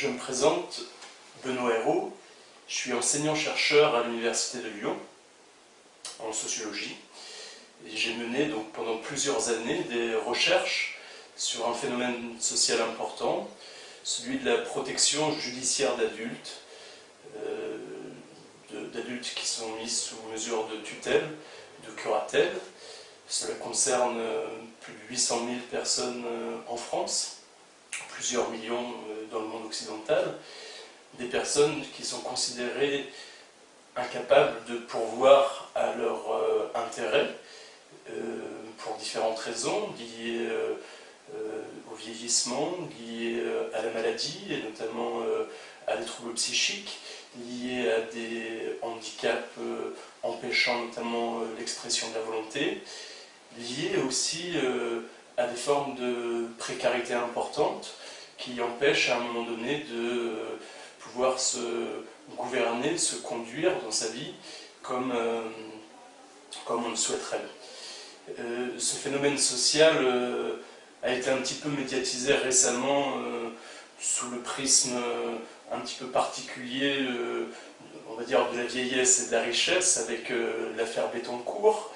Je me présente, Benoît Hérault, je suis enseignant-chercheur à l'Université de Lyon, en sociologie. J'ai mené donc pendant plusieurs années des recherches sur un phénomène social important, celui de la protection judiciaire d'adultes, euh, d'adultes qui sont mis sous mesure de tutelle, de curatelle. Cela concerne euh, plus de 800 000 personnes euh, en France, plusieurs millions dans le monde occidental, des personnes qui sont considérées incapables de pourvoir à leur intérêt, pour différentes raisons, liées au vieillissement, liées à la maladie, et notamment à des troubles psychiques, liés à des handicaps euh, empêchant notamment euh, l'expression de la volonté, liés aussi euh, à des formes de précarité importantes qui empêchent à un moment donné de pouvoir se gouverner, se conduire dans sa vie comme, comme on le souhaiterait. ce phénomène social a été un petit peu médiatisé récemment sous le prisme un petit peu particulier, euh, on va dire, de la vieillesse et de la richesse avec euh, l'affaire Bettencourt.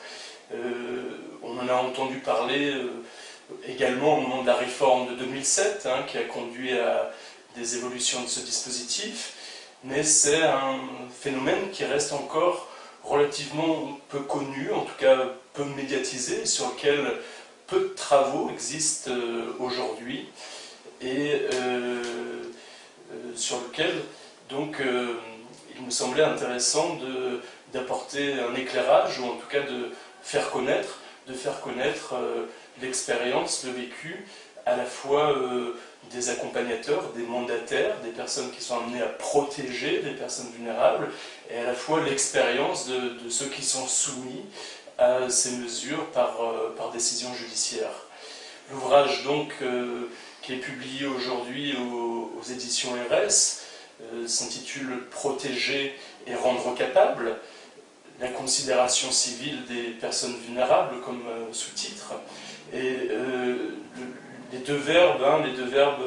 Euh, on en a entendu parler également au moment de la réforme de 2007, hein, qui a conduit à des évolutions de ce dispositif, mais c'est un phénomène qui reste encore relativement peu connu, en tout cas peu médiatisé, sur lequel peu de travaux existent aujourd'hui. Et euh, sur lequel donc euh, il me semblait intéressant d'apporter un éclairage ou en tout cas de faire connaître, de faire connaître euh, l'expérience, le vécu à la fois des accompagnateurs, des mandataires, des personnes qui sont amenées à protéger les personnes vulnérables, et à la fois l'expérience de, ceux qui sont soumis à ces mesures par, par décision judiciaire. L'ouvrage donc qui est publié aujourd'hui aux, éditions RS, euh, s'intitule Protéger et rendre capable la considération civile des personnes vulnérables comme euh, sous-titre. Et euh, les deux verbes, hein, les deux verbes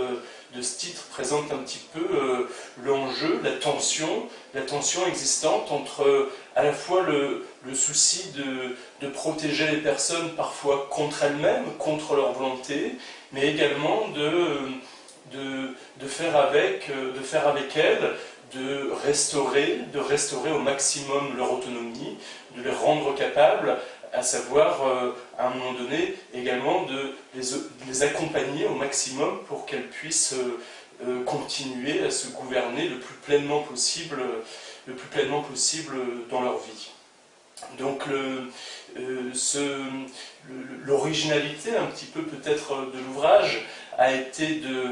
de ce titre présentent un petit peu l'enjeu, la tension, la tension existante entre à la fois le, souci de, de, protéger les personnes parfois contre elles-mêmes, contre leur volonté, mais également de, de, faire avec, de faire avec elles, de restaurer, de restaurer au maximum leur autonomie, de les rendre capables, à savoir, euh, à un moment donné, également de les, accompagner au maximum pour qu'elles puissent euh, euh, continuer à se gouverner le plus pleinement possible, le plus pleinement possible dans leur vie. Donc l'originalité un petit peu peut-être de l'ouvrage a été de,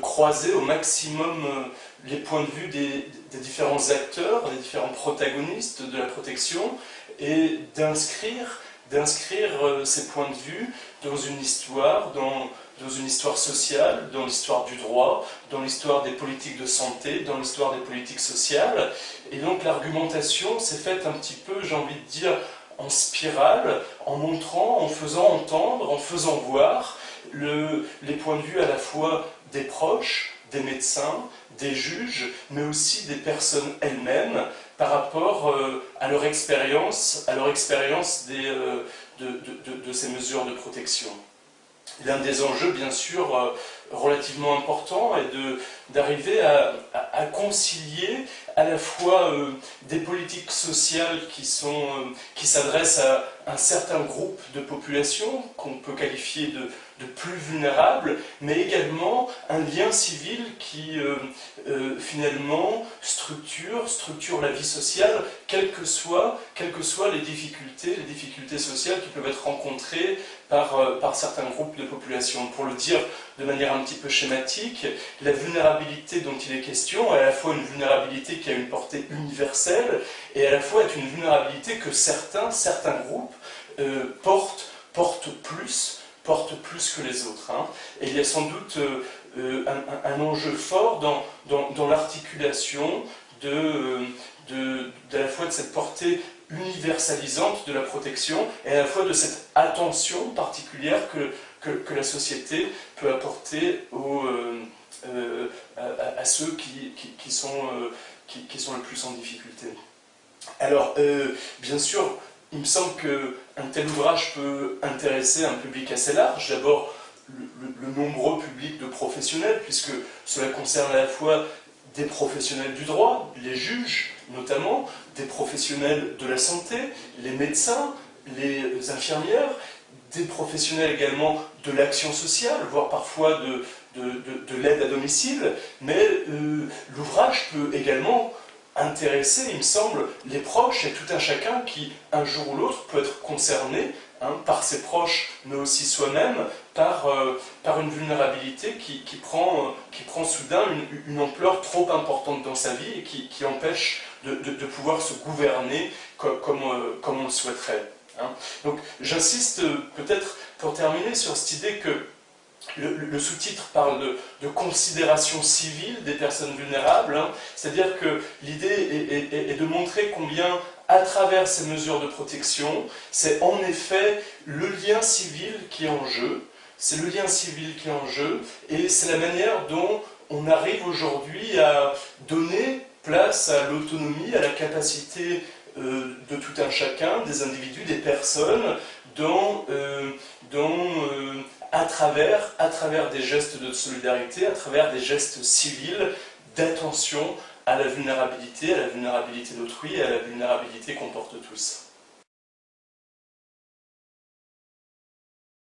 croiser au maximum euh, les points de vue des, différents acteurs, des différents protagonistes de la protection et d'inscrire euh, ces points de vue dans une histoire, dans une histoire sociale, dans l'histoire du droit, dans l'histoire des politiques de santé, dans l'histoire des politiques sociales. Et donc l'argumentation s'est faite un petit peu, j'ai envie de dire, en spirale, en montrant, en faisant entendre, en faisant voir le, les points de vue à la fois des proches, des médecins, des juges, mais aussi des personnes elles-mêmes par rapport euh, à leur expérience, à leur expérience euh, de, de, ces mesures de protection. L'un des enjeux, bien sûr, euh, relativement important est d'arriver à, à, concilier à la fois des politiques sociales qui s'adressent à un certain groupe de population qu'on peut qualifier de, plus vulnérables, mais également un lien civil qui euh, euh, finalement structure, structure la vie sociale, quelles que, soient, quelles que soient les difficultés, les difficultés sociales qui peuvent être rencontrées par, euh, par certains groupes de population. Pour le dire de manière un petit peu schématique, la vulnérabilité dont il est question est à la fois une vulnérabilité qui a une portée universelle et à la fois est une vulnérabilité que certains, certains groupes portent, portent plus portent plus que les autres. Hein. Et il y a sans doute euh, euh, un, enjeu fort dans, dans, l'articulation de, de, la fois de cette portée universalisante de la protection et à la fois de cette attention particulière que, que, la société peut apporter aux, euh, à, ceux qui, sont, qui, sont le plus en difficulté. Alors, bien sûr, il me semble qu'un tel ouvrage peut intéresser un public assez large. D'abord, le, nombreux public de professionnels, puisque cela concerne à la fois des professionnels du droit, les juges notamment, des professionnels de la santé, les médecins, les infirmières, des professionnels également de l'action sociale, voire parfois de, de, l'aide à domicile, mais euh, l'ouvrage peut également intéresser, il me semble, les proches et tout un chacun qui, un jour ou l'autre, peut être concerné hein, par ses proches, mais aussi soi-même, par, euh, par une vulnérabilité qui, qui, prend, qui prend soudain une, ampleur trop importante dans sa vie et qui, qui empêche de, de, pouvoir se gouverner comme, euh, comme on le souhaiterait. Hein. Donc j'insiste peut-être pour terminer sur cette idée que le, sous-titre parle de, considération civile des personnes vulnérables, hein. c'est-à-dire que l'idée est, de montrer combien, à travers ces mesures de protection, c'est en effet le lien civil qui est en jeu, c'est le lien civil qui est en jeu, et c'est la manière dont on arrive aujourd'hui à donner place à l'autonomie, à la capacité euh, de tout un chacun, des individus, des personnes, dont, euh, euh, à, travers, des gestes de solidarité, à travers des gestes civils d'attention à la vulnérabilité, à la vulnérabilité d'autrui à la vulnérabilité qu'on porte tous.